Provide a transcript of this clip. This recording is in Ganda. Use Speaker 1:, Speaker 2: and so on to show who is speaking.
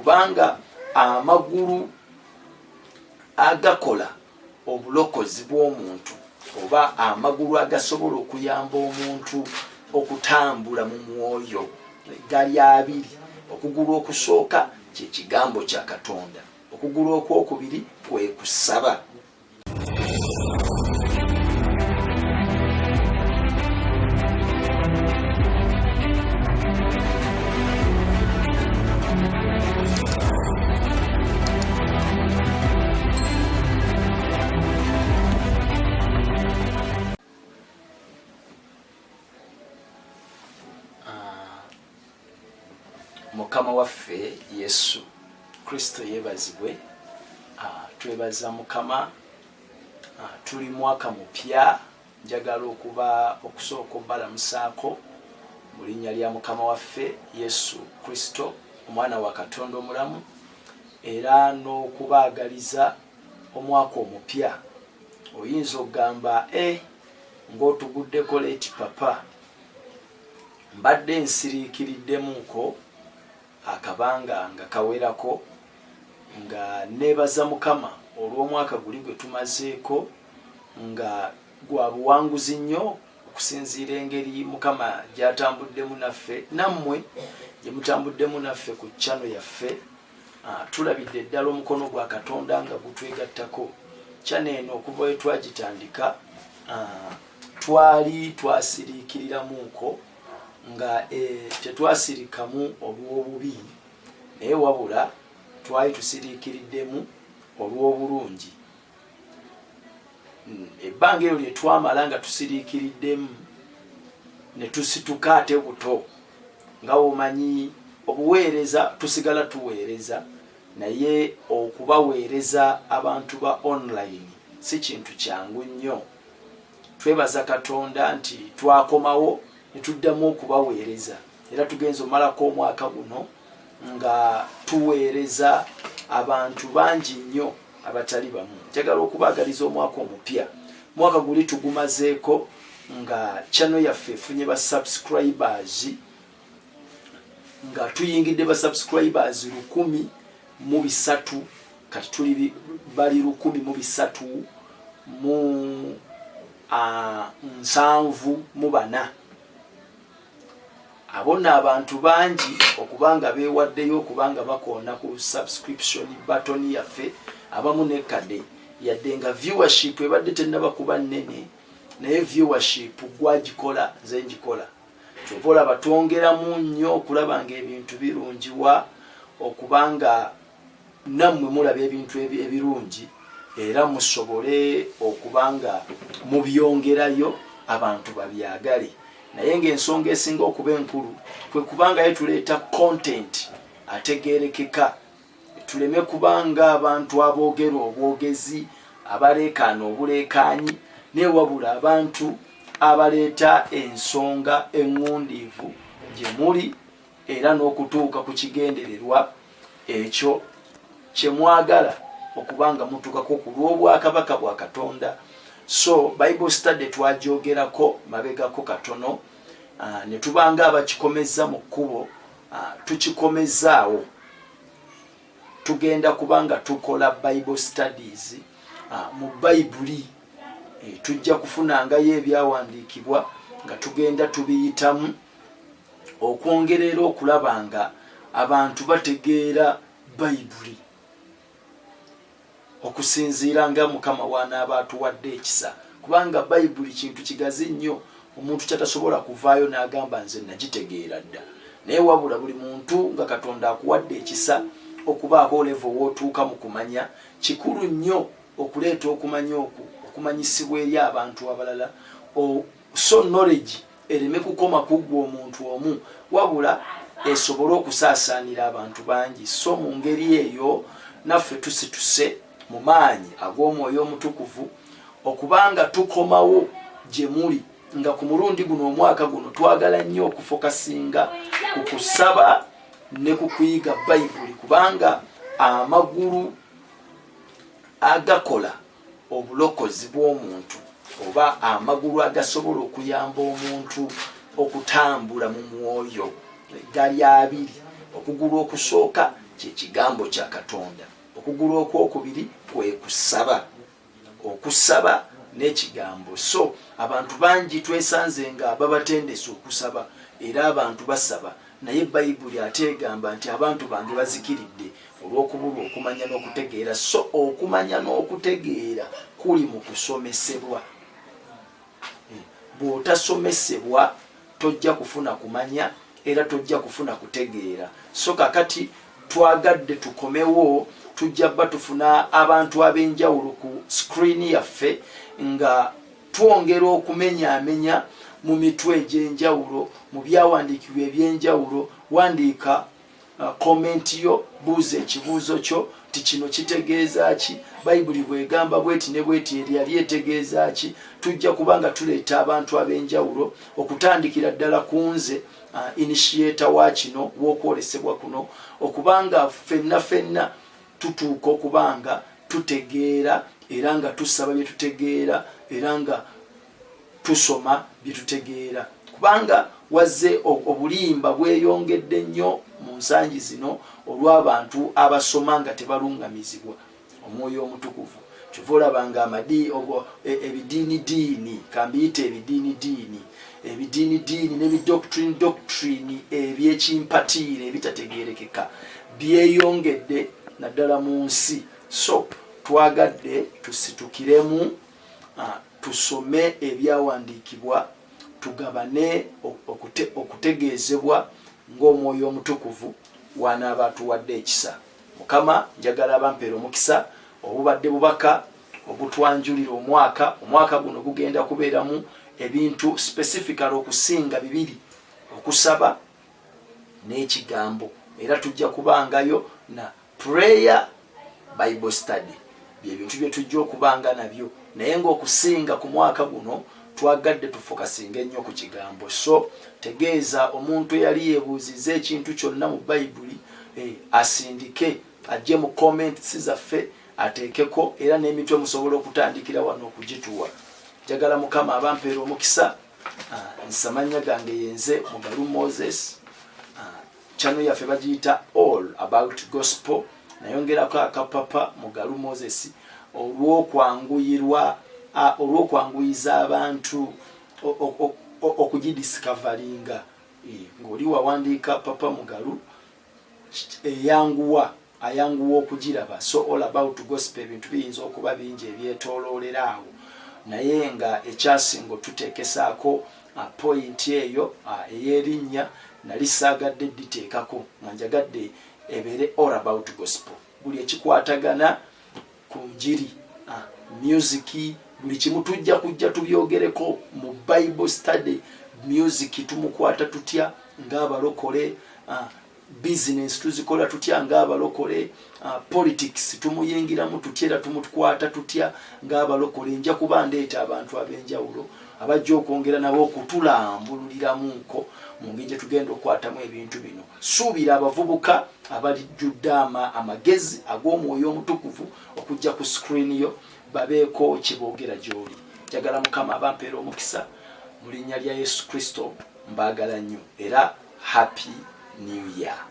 Speaker 1: kubanga amagulu agakola obulokozi bw'omuntu oba amagulu agasobola okuyamba omuntu okutambula mu mwoyo gali abiri okugulu okusooka kyekigambo kya katonda okugulu okwokubiri kwe kusaba mukama waffe yesu kristo yeebazibwe. Ah, twebaza mukama Ah, tuli mwaka mupya njagala okuba okusooka obbalamusaako mu linnya lya mukama waffe yesu kristo omwana wa katonda omulamu era n'okubaagaliza omwaka omupya. Oyinza okugamba e ng'otuguddeko leeti papa mbadde nsiriikiriddemuko akabanga nga kawerako nga neebaza mukama olw'omwaka guli gwe tumazeeko nga gwa buwanguzi nnyo okusinziira engeri mukama gyatambuddemu naffe nammwe gye mutambuddemu naffe ku kyano yaffe. Ah, tulabidde ddala omukono gwa katonda nga gutwegattako kyano eno okuva we twagitandika. Ah, twali twasiriikiriramuko nga eh, tetwasirikamu olw'obubi. Naye wabula twali tusiriikiriddemu olw'obulungi. Mm, ebbanga eryo lye twamala nga tusiriikiriddemu ne tusituka ate buto nga womanyi obuweereza tusigala tuweereza naye okubaweereza abantu ba online si kintu kyangu nnyo. Twebaza katonda nti twakomawo ne tuddamu okubaweereza. Era tugenza omalako omwaka guno nga tuweereza abantu bangi nnyo abatali bamu. Njagala okubaagaliza omwaka omupya. Mwaka guli tugumazeeko nga chano yaffe efunye ba subscribers nga tuyingidde ba subscribers lukumi mu bisatu kati tuli bali lukumi mu bisatu mu ah, nsanvu mu bana abo nno abantu bangi okubanga beewaddeyo okubanga bakoona ku subscription button yaffe abamu nekkadde. Yadde nga viewership ebadde tennaba kuba nnene naye viewership gwagikola nze njikola kyova olaba twongeramu nnyo okulaba nga ebintu birungiwa okubanga nammwe mulaba ebintu ebi- ebirungi era musobole okubanga mubyongerayo abantu babyagale naye ngaensonga esinga okuba enkulu kwe kubangayo tuleeta content ategerekeka. Tuleme kubanga abantu aboogera obwogezi abaleekaana obuleekaanyi newabula abantu abaleeta ensonga eŋŋundiivu gye muli era n'okutuuka ku kigendererwa ekyo kyemwagala okubanga mutuukako ku lw'obwakabaka bwa katonda so bible study twajogerako mabegako katono uh, ne tubanga abakikomeza mu kkubo uh, tukikomezaawo tugenda kubanga tukola bible studies uh, mu bayibuli e, tujja kufunangayo ebyawandiikibwa nga tugenda tubiyitamu okwongerera okulaba nga abantu bategeera bayibuli okusinziira nga mukama wanaaba atuwadde ekisa. Kubanga bayibuli kintu kigazi nnyo omuntu kyatasobola kuvaayo n'agamba nze nagitegeera dda. Naye wabula buli muntu nga katonda akuwadde ekisa okubaako olevo wootuuka mu kumanya kikulu nnyo okuleeta okumanya oku okumanyisibwa eri abantu abalala. So knowledge ereme kukoma kuggwa omuntu omu wabula esobole okusaasaanira abantu bangi. So mu ngeri eyo naffe tusituse mu maanyi ag'omwoyo omutukuvu okubanga tukomawo gye muli nga ku mulundi guno omwaka guno twagala nnyo okufokasinga ku kusaba ne ku kuyiga bayibuli kubanga amagulu agakola obulokozi bw'omuntu oba amagulu agasobola okuyamba omuntu okutambula mu mwoyo. Gali abiri okugulu okusooka kyekigambo kya katonda. Okugulu okwokubiri kwe kusaba okusaba n'ekigambo. So abantu bangi twesanze nga babatendesa okusaba era abantu basaba. Naye bayibuli ate egamba nti abantu bange bazikiridde olw'okubulwa okumanya n'okutegeera. So okumanya n'okutegeera kuli mu kusomesebwa. Eh, bw'otasomesebwa tojja kufuna kumanya era tojja kufuna kutegeera. So kakati twagadde tukomewo tujja bba tufuna abantu ab'enjawulo ku sikuriini yaffe nga twongera okumenyaamenya mu mitwe egy'enjawulo mu byawandiikibwa ebyenjawulo wandiika komenti uh, yo buuza ekibuuzo kyo ti kino kitegeeza ki? Bayibuli bwegamba bweti ne bweti eryali etegeeza ki? Tujja kuba nga tuleeta abantu ab'enjawulo okutandikira ddala ku nze uh, initiata wa kino w'okwolesebwa kuno okubanga ffenna ffenna tutuuka okuba nga tutegeera era nga tusaba bye tutegeera era nga tusoma bye tutegeera. Kubanga wazze obulimba bweyongedde nnyo mu nsangi zino olw'abantu abasoma nga tebalungamizibwa omwoyo omutukuvu. Kyova olabanga e, ebidiinidiini kambiyita ebidiinidiini ebidiinidiini n'ebidoctrine doctrine ebyekimpatiire ebitategerekeka byeyongedde naddala mu nsi. So twagadde tusitukiremu tusome ebyawandiikibwa tugabane okutegeezebwa ng'omwoyo omutukuvu wanaaba atuwadde ekisa. Mukama njagala abampeera omukisa obubadde bubaka obutwanjulira omwaka omwaka guno gugenda kubeeramu ebintu specifical okusinga bibiri okusaba n'ekigambo. Era tujja kubangayo na prayer bible study. Byebintu byetujja okubanga nabyo. Naye ngaokusinga ku mwaka guno twagadde tufokasinga ennyo ku kigambo. So tegeeza omuntu eyali yeebuuziza ekintu kyonna mu bayibuli eh, asindike ajje mu comments zaffe ateekeko era n'emitwe musobola okutandikira wano okugituwa. Njagala mukama abampeera omukisa. Ah, nsamanya gange yenze mugalu moses. Ah, yaffe bagiyita all about gospel nayongerako akapapa mugalu moses olwokwanguyirwa olwokwanguyiza abantu okugidiscavaringa e, ngaoli wawandiika papa mugalu eyanguwa ayanguwa okugiraba. So all about gospel ebintu biyinza okuba bingi ebyetololera awo. Naye nga ekyasinga otutekesaako pointi eyo eyerinnya nali saagadde diteekako. Nga njagadde ebeere all about gospel. Buli ekikwatagana ku njiri musiki buli kimu tujja kujja tubyogereko mu bible study. Music tumukwata tutya ngaabalokole business tuzikola tutya ngaabalokole politics tumuyingiramu tutya era tumukwata tutya ngaabalokole nja kuba ndeeta abantu ab'enjawulo abajja okwongera nabo okutulambululiramunko mu ngeri gyetugenda okukwatamu ebintu bino. Suubira abavubuka abalijjudde amagezi ag'omwoyo omutukuvu okujja ku sikuriini yo babeeko kiboogera gy'oli. Njagala mukama abampeera omukisa mu linnya lya yesu kristo mbaagala nnyo. Era happy new year